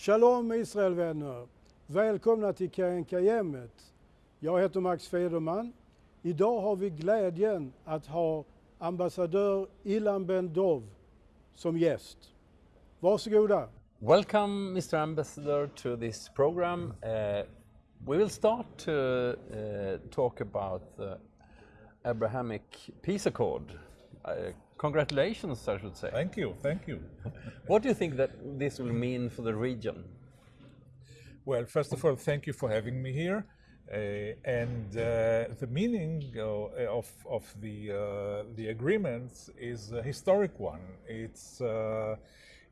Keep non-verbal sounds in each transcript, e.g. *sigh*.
Shalom Israelvänner! Välkomna till Kajenkajemmet. Jag heter Max Federman. Idag har vi glädjen att ha ambassadör Ilan Ben Dov som gäst. Varsågoda. Welcome, Mr. Ambassador, to this program. Uh, we will start to uh, talk about the Abrahamic Peace Accord. Uh, congratulations, I should say. Thank you, thank you. *laughs* what do you think that this will mean for the region? Well, first of all, thank you for having me here. Uh, and uh, the meaning uh, of, of the, uh, the agreements is a historic one. It's, uh,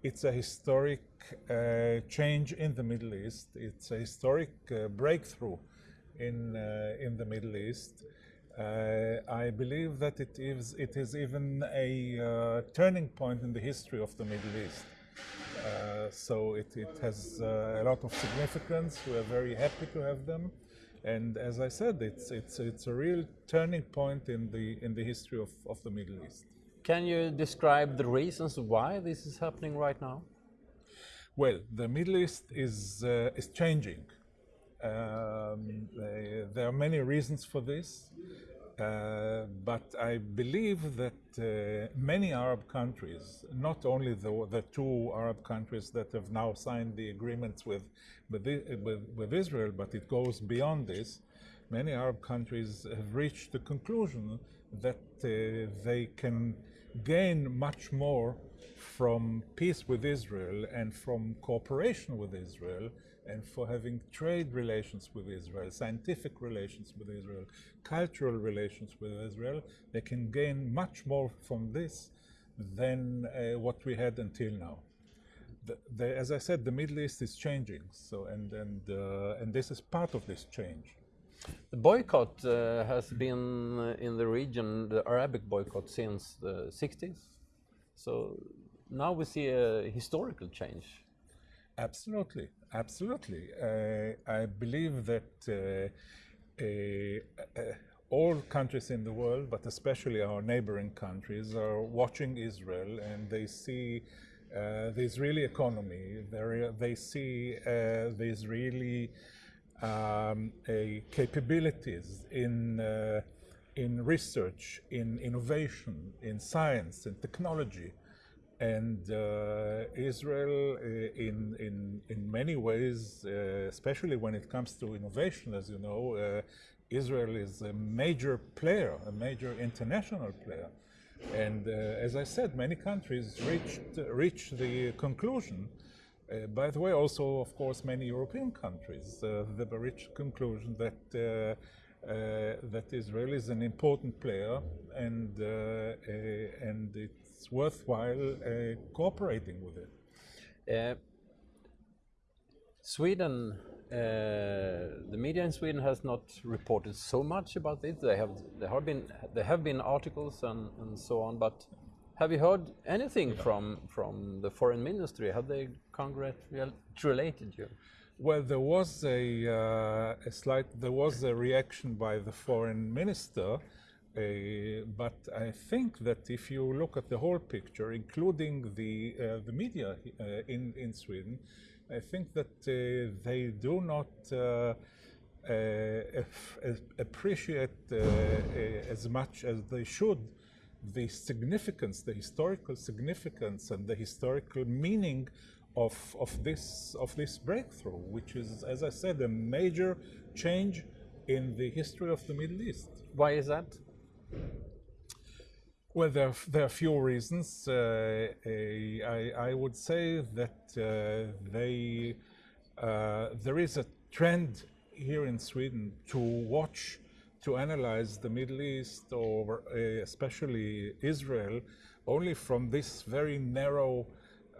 it's a historic uh, change in the Middle East. It's a historic breakthrough in, in the Middle East. I believe that it is, it is even a turning point in the history of the Middle East. Uh, so it, it has uh, a lot of significance. We are very happy to have them. And as I said, it's, it's, it's a real turning point in the, in the history of, of the Middle East. Can you describe the reasons why this is happening right now? Well, the Middle East is, uh, is changing. Um, there are many reasons for this. Uh, but I believe that uh, many Arab countries, not only the, the two Arab countries that have now signed the agreements with, with, with, with Israel, but it goes beyond this, many Arab countries have reached the conclusion that uh, they can gain much more from peace with Israel and from cooperation with Israel and for having trade relations with Israel, scientific relations with Israel, cultural relations with Israel, they can gain much more from this than uh, what we had until now. The, the, as I said, the Middle East is changing, so and and uh, and this is part of this change. The boycott uh, has been in the region, the Arabic boycott, since the 60s. So now we see a historical change. Absolutely, absolutely. Uh, I believe that uh, uh, all countries in the world, but especially our neighboring countries, are watching Israel and they see uh, the Israeli economy. They see uh, the Israeli um, capabilities in uh, in research, in innovation, in science, in technology and uh, Israel, uh, in in in many ways, uh, especially when it comes to innovation, as you know, uh, Israel is a major player, a major international player, and uh, as I said, many countries reached reached the conclusion. Uh, by the way, also of course, many European countries have reached conclusion that. That Israel is an important player, and and it's worthwhile uh, cooperating with it. Uh, Sweden, uh, the media in Sweden has not reported so much about it. They have there have been there have been articles and, and so on, but have you heard anything yeah. from from the foreign ministry? Have they congratulated you? Well, there was a, uh, a slight there was a reaction by the foreign minister uh, but I think that if you look at the whole picture, including the uh, the media uh, in in Sweden, I think that uh, they do not uh, appreciate as much as they should the significance, the historical significance, and the historical meaning of of this of this breakthrough, which is, as I said, a major change in the history of the Middle East. Why is that? Well, there, there are a few reasons. Uh, I, I, would say that uh, they, uh, there is a trend here in Sweden to watch, to analyze the Middle East or uh, especially Israel only from this very narrow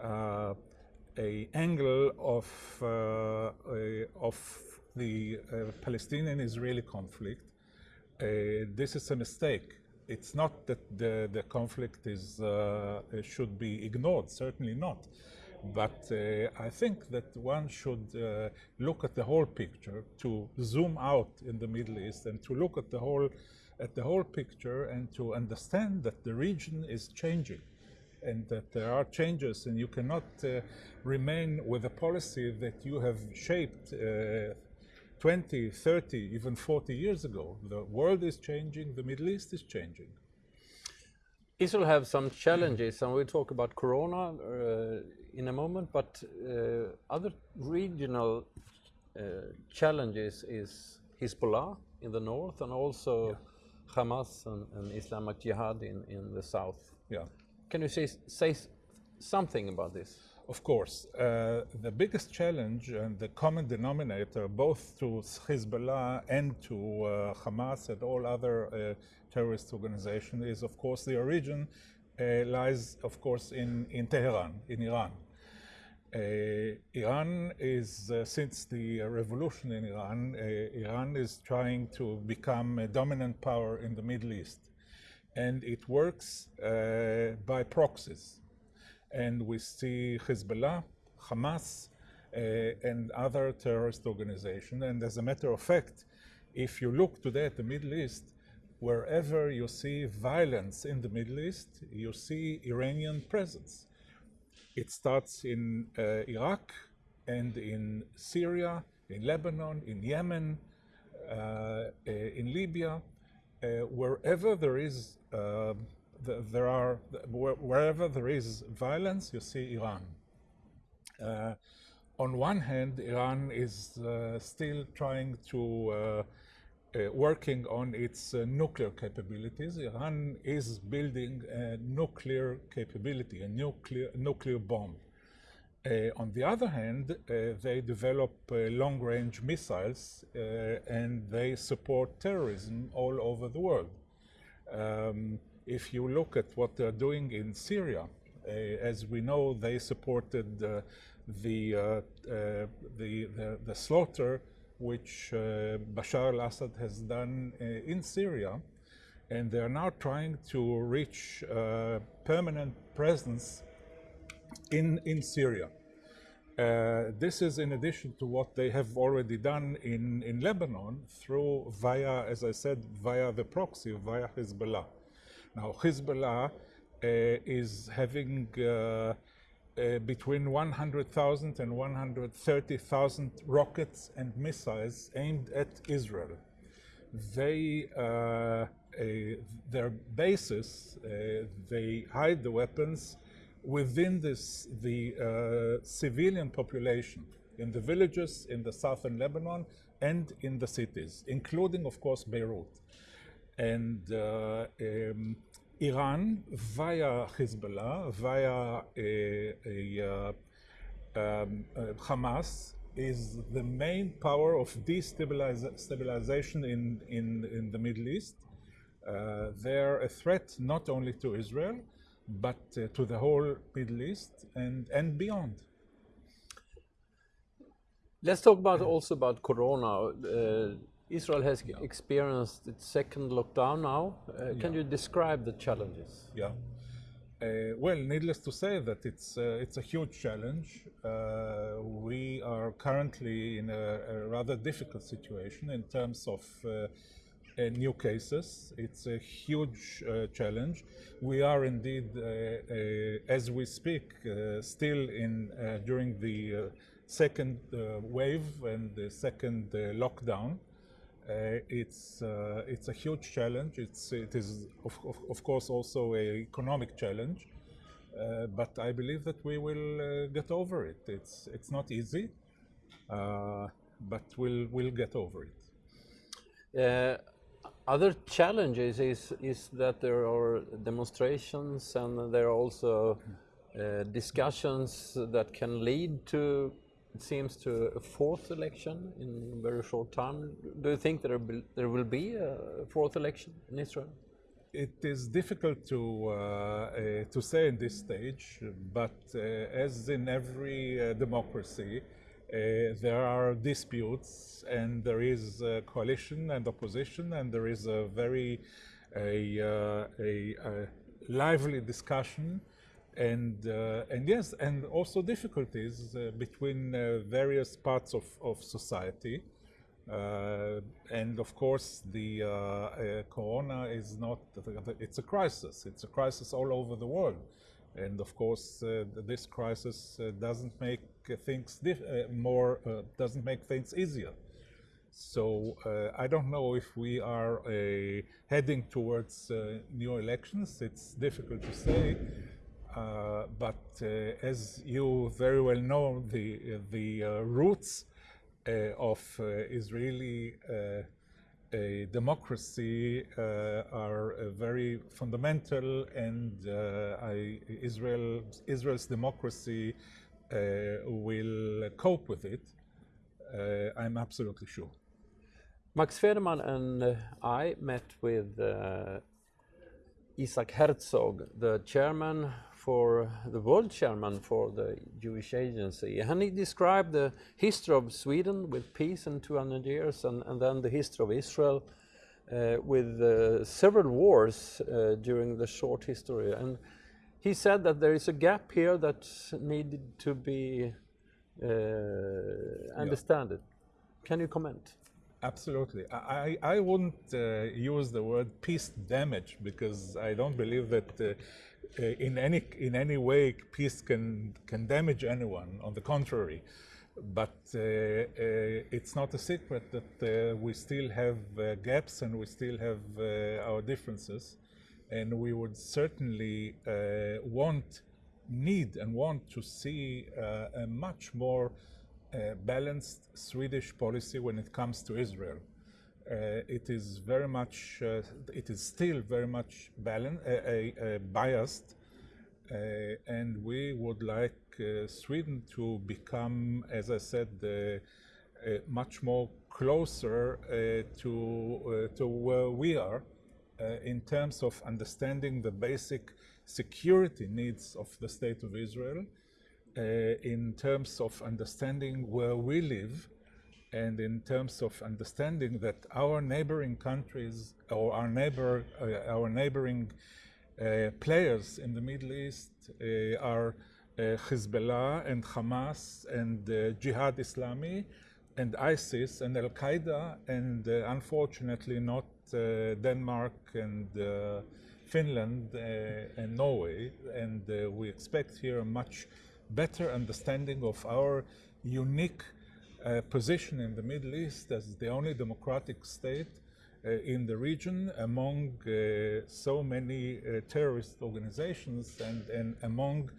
uh, a angle of, uh, of the Palestinian-Israeli conflict uh, this is a mistake. It's not that the, the conflict is, uh, should be ignored, certainly not. But uh, I think that one should uh, look at the whole picture, to zoom out in the Middle East and to look at the whole, at the whole picture and to understand that the region is changing. And that there are changes, and you cannot uh, remain with a policy that you have shaped uh, 20, 30, even 40 years ago. The world is changing, the Middle East is changing. Israel have some challenges, and we'll talk about Corona uh, in a moment. But uh, other regional uh, challenges is Hezbollah in the north, and also yeah. Hamas and, and, Islamic Jihad in, in the south. Yeah. Can you say, say something about this? Of course. Uh, the biggest challenge and the common denominator, both to Hezbollah and to uh, Hamas and all other uh, terrorist organizations, is of course the origin uh, lies, of course, in, in Tehran, in Iran. Uh, Iran is, uh, since the revolution in Iran, Iran is trying to become a dominant power in the Middle East. And it works by proxies and we see Hezbollah, Hamas, uh, and other terrorist organizations. And as a matter of fact, if you look today at the Middle East, wherever you see violence in the Middle East, you see Iranian presence. It starts in uh, Iraq and in Syria, in Lebanon, in Yemen, uh, uh in Libya, uh, wherever there is uh, the, there are, wherever there is violence, you see Iran. Uh, on one hand, Iran is uh, still trying to uh, uh working on its uh, nuclear capabilities. Iran is building a nuclear capability, a nuclear nuclear bomb. Uh, on the other hand, they develop long-range missiles and they support terrorism all over the world. Um, if you look at what they're doing in Syria, uh, as we know, they supported uh, the, uh, uh the, the, the, slaughter which uh, Bashar al-Assad has done uh, in Syria, and they are now trying to reach permanent presence in, in Syria. Uh, this is in addition to what they have already done in, in Lebanon through via, as I said, via the proxy, via Hezbollah. Now, Hezbollah uh, is having uh, uh, between 100,000 and 130,000 rockets and missiles aimed at Israel. They, uh, their bases, uh, they hide the weapons within this, the uh, civilian population in the villages in the southern Lebanon and in the cities, including, of course, Beirut. And um, Iran via Hezbollah, via a, a, uh, um, uh, Hamas, is the main power of destabilization in, in, in the Middle East. Uh, they're a threat not only to Israel, but uh, to the whole Middle East and, and beyond. Let's talk about also about Corona. Uh, Israel has yeah. experienced its second lockdown now. Uh, can yeah. you describe the challenges? Yeah. Uh, well, needless to say that it's uh, it's a huge challenge. Uh, we are currently in a, a, rather difficult situation in terms of new cases. It's a huge challenge. We are indeed, as we speak, still in during the second wave and the second lockdown. Uh, it's uh, it's a huge challenge. It's it is of, of, of course also a economic challenge, uh, but I believe that we will uh, get over it. It's it's not easy, uh, but we'll we'll get over it. Uh, other challenges is is that there are demonstrations and there are also discussions that can lead to it seems to a fourth election in very short time. Do you think there will, there will be a fourth election in Israel? It is difficult to uh, uh, to say in this stage, but uh, as in every uh, democracy, uh, there are disputes, and there is a coalition and opposition, and there is a very a, uh, a, a lively discussion and uh, and yes, and also difficulties uh, between uh, various parts of, of society. Uh, and of course, the uh, uh, corona is not, it's a crisis. It's a crisis all over the world. And of course, uh, this crisis uh, doesn't make things uh, more, doesn't make things easier. So I don't know if we are heading towards new elections. It's difficult to say. Uh, but uh, as you very well know, the the uh, roots of Israeli a democracy uh, are uh, very fundamental, and uh, I, Israel, Israel's democracy will cope with it. I'm absolutely sure. Max Federman and I met with Isaac Herzog, the chairman for the world chairman for the Jewish Agency, and he described the history of Sweden with peace in 200 years, and, and then the history of Israel uh, with uh, several wars uh, during the short history. And he said that there is a gap here that needed to be uh, understood. Yeah. Can you comment? Absolutely. I, I wouldn't uh, use the word peace damage because I don't believe that uh, uh, Uh, in any in any way peace can can damage anyone. On the contrary, but uh, uh, it's not a secret that uh, we still have uh, gaps and we still have our differences, and we would certainly want, need, and want to see a much more balanced Swedish policy when it comes to Israel. Uh, it is very much, uh, it is still very much balanced, uh, biased, uh, and we would like uh, Sweden to become, as I said, uh, much more closer to to where we are in terms of understanding the basic security needs of the state of Israel, in terms of understanding where we live and in terms of understanding that our neighboring countries or our neighbor, uh, our neighboring uh, players in the Middle East uh, are uh, Hezbollah and Hamas and uh, Jihad Islami and ISIS and Al Qaeda and uh, unfortunately not Denmark and Finland and Norway. And we expect here a much better understanding of our unique uh, position in the Middle East as the only democratic state uh, in the region among uh, so many uh, terrorist organizations and, and among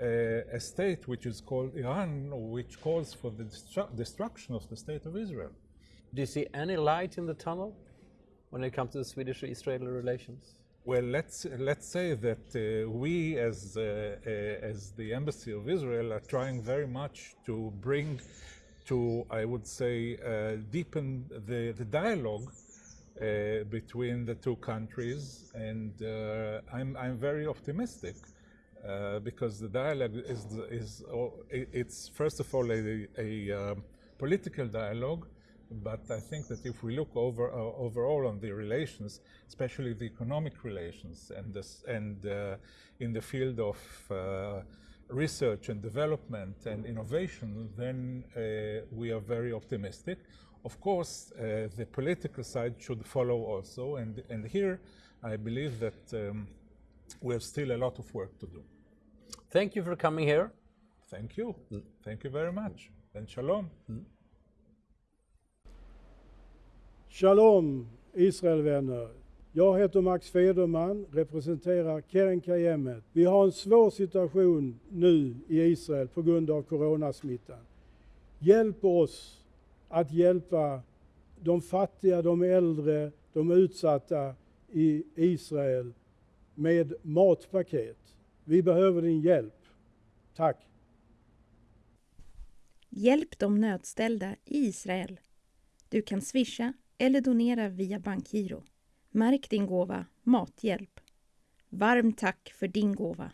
uh, a state which is called Iran, which calls for the destru destruction of the state of Israel. Do you see any light in the tunnel when it comes to the Swedish-Israeli relations? Well, let's let's say that uh, we, as uh, uh, as the embassy of Israel, are trying very much to bring to, I would say, uh, deepen the, the dialogue uh, between the two countries. And uh, I'm, I'm very optimistic uh, because the dialogue is, is it's first of all a, a um, political dialogue, but I think that if we look over uh, overall on the relations, especially the economic relations, and this, and uh, in the field of research and development and innovation, then uh, we are very optimistic. Of course, uh, the political side should follow also, and, and here I believe that um, we have still a lot of work to do. Thank you for coming here. Thank you. Mm. Thank you very much. And shalom. Mm. Shalom, Israelvänner. Jag heter Max Federman, representerar Keren Kayemet. Vi har en svår situation nu i Israel på grund av coronasmittan. Hjälp oss att hjälpa de fattiga, de äldre, de utsatta i Israel med matpaket. Vi behöver din hjälp. Tack! Hjälp de nödställda i Israel. Du kan swisha eller donera via bankgiro. Märk din gåva Mathjälp. Varmt tack för din gåva.